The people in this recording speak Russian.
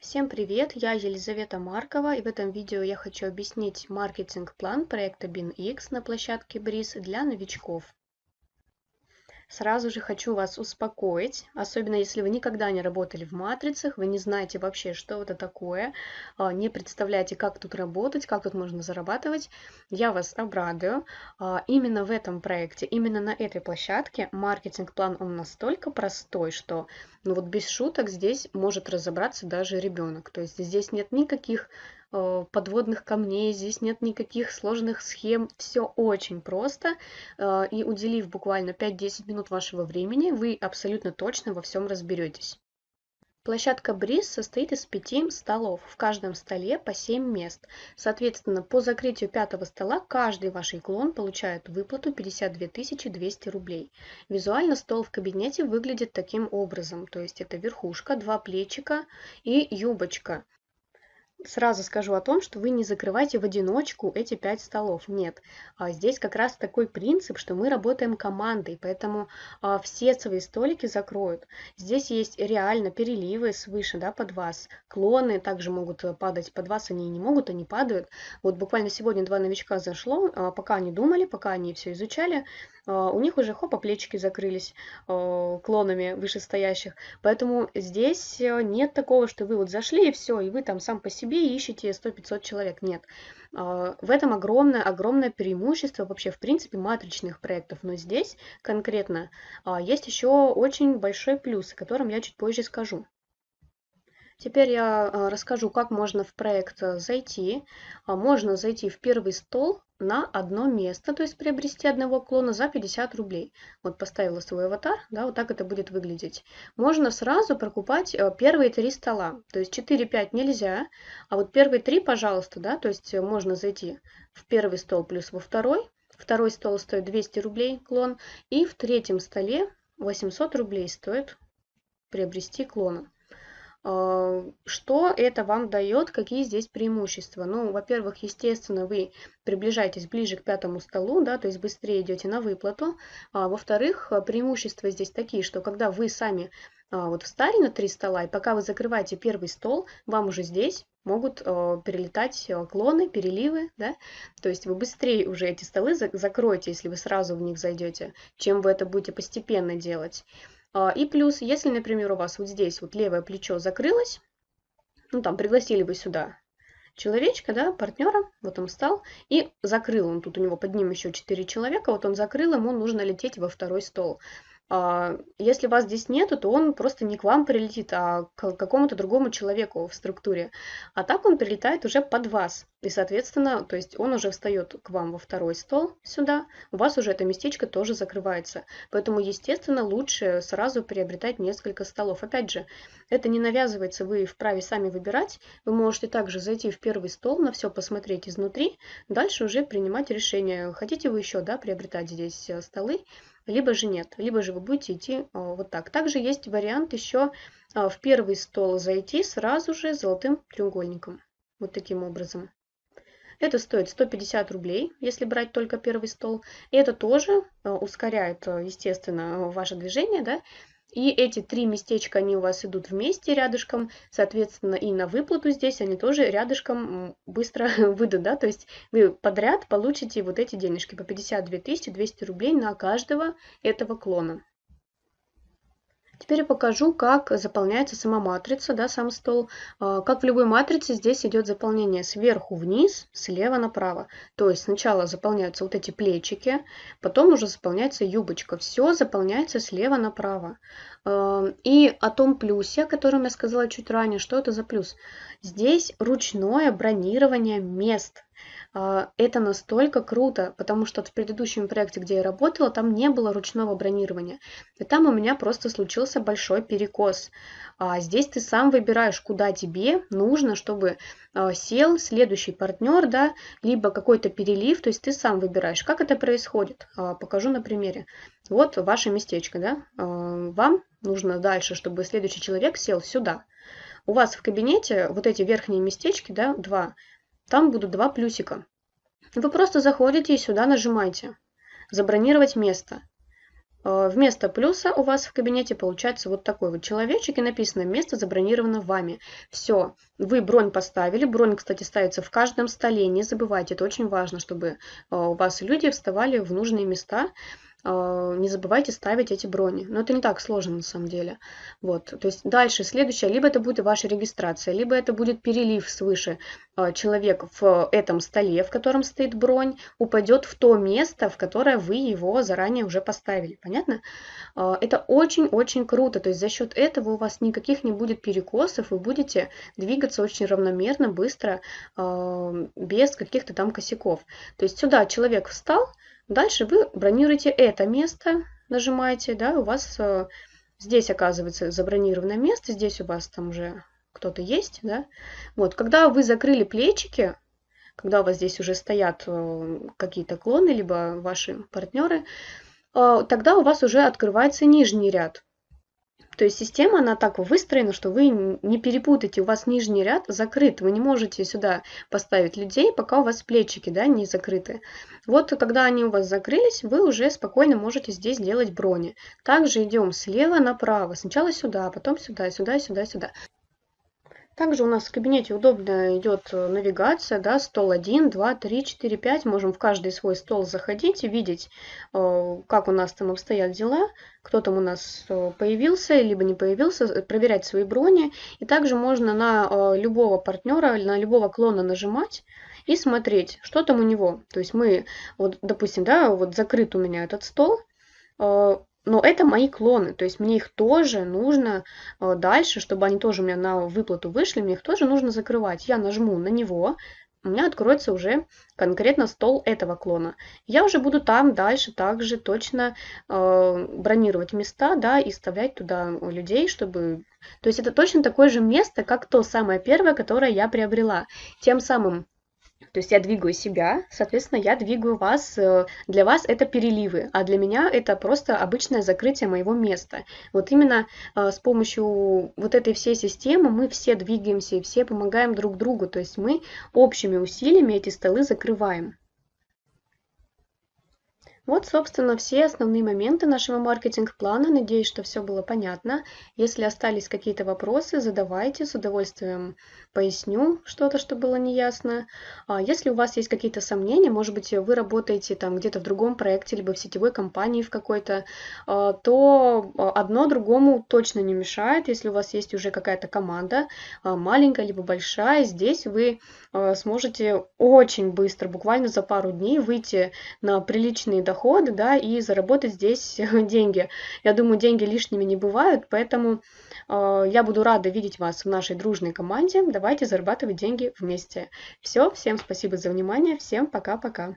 Всем привет, я Елизавета Маркова и в этом видео я хочу объяснить маркетинг-план проекта BinX на площадке Breeze для новичков. Сразу же хочу вас успокоить, особенно если вы никогда не работали в матрицах, вы не знаете вообще, что это такое, а, не представляете, как тут работать, как тут можно зарабатывать. Я вас обрадую. А, именно в этом проекте, именно на этой площадке маркетинг-план он настолько простой, что ну вот без шуток здесь может разобраться даже ребенок. То есть здесь нет никаких подводных камней, здесь нет никаких сложных схем, все очень просто. Э, и уделив буквально 5-10 минут вашего времени, вы абсолютно точно во всем разберетесь. Площадка Бриз состоит из пяти столов, в каждом столе по 7 мест. Соответственно, по закрытию пятого стола каждый ваш клон получает выплату 52 200 рублей. Визуально стол в кабинете выглядит таким образом, то есть это верхушка, два плечика и юбочка. Сразу скажу о том, что вы не закрываете в одиночку эти пять столов. Нет. А здесь как раз такой принцип, что мы работаем командой, поэтому а, все свои столики закроют. Здесь есть реально переливы свыше да, под вас. Клоны также могут э, падать под вас, они не могут, они падают. Вот буквально сегодня два новичка зашло, а, пока они думали, пока они все изучали, у них уже хопа плечики закрылись клонами вышестоящих. Поэтому здесь э, нет такого, что вы вот зашли и все, и вы там сам по себе ищете 100-500 человек. Нет. А, в этом огромное, огромное преимущество вообще в принципе матричных проектов. Но здесь конкретно есть еще очень большой плюс, о котором я чуть позже скажу. Теперь я расскажу, как можно в проект э, зайти. Можно зайти в первый стол, на одно место, то есть приобрести одного клона за 50 рублей. Вот поставила свой аватар, да, вот так это будет выглядеть. Можно сразу прокупать э, первые три стола, то есть 4-5 нельзя, а вот первые три, пожалуйста, да, то есть можно зайти в первый стол плюс во второй, второй стол стоит 200 рублей клон, и в третьем столе 800 рублей стоит приобрести клона. А, что это вам дает, какие здесь преимущества? Ну, во-первых, естественно, вы приближаетесь ближе к пятому столу, да, то есть быстрее идете на выплату. А, во-вторых, преимущества здесь такие, что когда вы сами а, вот встали на три стола, и пока вы закрываете первый стол, вам уже здесь могут э, перелетать клоны, переливы, да, то есть вы быстрее уже эти столы закроете, если вы сразу в них зайдете, чем вы это будете постепенно делать. А, и плюс, если, например, у вас вот здесь вот левое плечо закрылось, ну там пригласили вы сюда человечка, да, партнера, вот он встал, и закрыл он, тут у него под ним еще 4 человека, вот он закрыл, ему нужно лететь во второй стол. А, если вас здесь нету, то он просто не к вам прилетит, а к какому-то другому человеку в структуре. А так он прилетает уже под вас. И, соответственно, то есть он уже встает к вам во второй стол сюда, у вас уже это местечко тоже закрывается. Поэтому, естественно, лучше сразу приобретать несколько столов. Опять же, это не навязывается, вы вправе сами выбирать. Вы можете также зайти в первый стол, на все посмотреть изнутри, дальше уже принимать решение, хотите вы еще да, приобретать здесь э, столы либо же нет, либо же вы будете идти а, вот так. Также есть вариант еще а, в первый стол зайти сразу же золотым треугольником, вот таким образом. Это стоит 150 рублей, если брать только первый стол. И это тоже а, ускоряет, естественно, ваше движение, да, и эти три местечка, они у вас идут вместе рядышком, соответственно, и на выплату здесь они тоже рядышком быстро выйдут, да, то есть вы подряд получите вот эти денежки по 52 200 рублей на каждого этого клона. Теперь я покажу, как заполняется сама матрица, да, сам стол. А, как в любой матрице, здесь идет заполнение сверху вниз, слева направо. То есть сначала заполняются вот эти плечики, потом уже заполняется юбочка. Все заполняется слева направо. А, и о том плюсе, о котором я сказала чуть ранее, что это за плюс? Здесь ручное бронирование мест. А, это настолько круто, потому что в предыдущем проекте, где я работала, там не было ручного бронирования. И там у меня просто случился большой перекос. А здесь ты сам выбираешь, куда тебе нужно, чтобы а, сел следующий партнер, да, либо какой-то перелив, то есть ты сам выбираешь. Как это происходит? Покажу на примере. Вот ваше местечко, да, вам нужно дальше, чтобы следующий человек сел сюда. У вас в кабинете вот эти верхние местечки, да, два, там будут два плюсика. Вы просто заходите и сюда нажимаете «Забронировать место». Э, вместо плюса у вас в кабинете получается вот такой вот человечек и написано «Место забронировано вами». Все, вы бронь поставили. Бронь, кстати, ставится в каждом столе. Не забывайте, это очень важно, чтобы э, у вас люди вставали в нужные места. А, не забывайте ставить эти брони. Но это не так сложно на самом деле. Вот. То есть дальше, следующее, либо это будет ваша регистрация, либо это будет перелив свыше. А, человек в этом столе, в котором стоит бронь, упадет в то место, в которое вы его заранее уже поставили. Понятно? А, это очень-очень круто. То есть за счет этого у вас никаких не будет перекосов, вы будете двигаться очень равномерно, быстро, без каких-то там косяков. То есть сюда человек встал, Дальше вы бронируете это место, нажимаете, да, у вас э, здесь оказывается забронированное место, здесь у вас там уже кто-то есть, да. Вот, когда вы закрыли плечики, когда у вас здесь уже стоят э, какие-то клоны, либо ваши партнеры, э, тогда у вас уже открывается нижний ряд. То есть система, она так выстроена, что вы не перепутаете, у вас нижний ряд закрыт, вы не можете сюда поставить людей, пока у вас плечики да, не закрыты. Вот когда они у вас закрылись, вы уже спокойно можете здесь делать брони. Также идем слева направо, сначала сюда, потом сюда, сюда, сюда, сюда. Также у нас в кабинете удобно идет э, навигация, да, стол 1, 2, 3, 4, 5. Можем в каждый свой стол заходить и видеть, э, как у нас там обстоят дела, кто там у нас э, появился, либо не появился, проверять свои брони. И также можно на любого партнера, на любого клона нажимать и смотреть, что там у него. То есть мы, вот, допустим, да, вот закрыт у меня этот стол, но это мои клоны, то есть мне их тоже нужно э, дальше, чтобы они тоже у меня на выплату вышли, мне их тоже нужно закрывать. Я нажму на него, у меня откроется уже конкретно стол этого клона. Я уже буду там дальше также точно э, бронировать места, да, и вставлять туда людей, чтобы... То есть это точно такое же место, как то самое первое, которое я приобрела. Тем самым то есть я двигаю себя, соответственно, я двигаю вас. Э, для вас это переливы, а для меня это просто обычное закрытие моего места. Вот именно э, с помощью вот этой всей системы мы все двигаемся и все помогаем друг другу. То есть мы общими усилиями эти столы закрываем. Вот, собственно, все основные моменты нашего маркетинг-плана. Надеюсь, что все было понятно. Если остались какие-то вопросы, задавайте, с удовольствием поясню что-то, что было неясно. А если у вас есть какие-то сомнения, может быть, вы работаете там где-то в другом проекте, либо в сетевой компании в какой-то, а, то одно другому точно не мешает. Если у вас есть уже какая-то команда, а, маленькая либо большая, здесь вы сможете очень быстро, буквально за пару дней, выйти на приличные доходы, да, и заработать здесь деньги. Я думаю, деньги лишними не бывают, поэтому э, я буду рада видеть вас в нашей дружной команде. Давайте зарабатывать деньги вместе. Все, всем спасибо за внимание, всем пока-пока.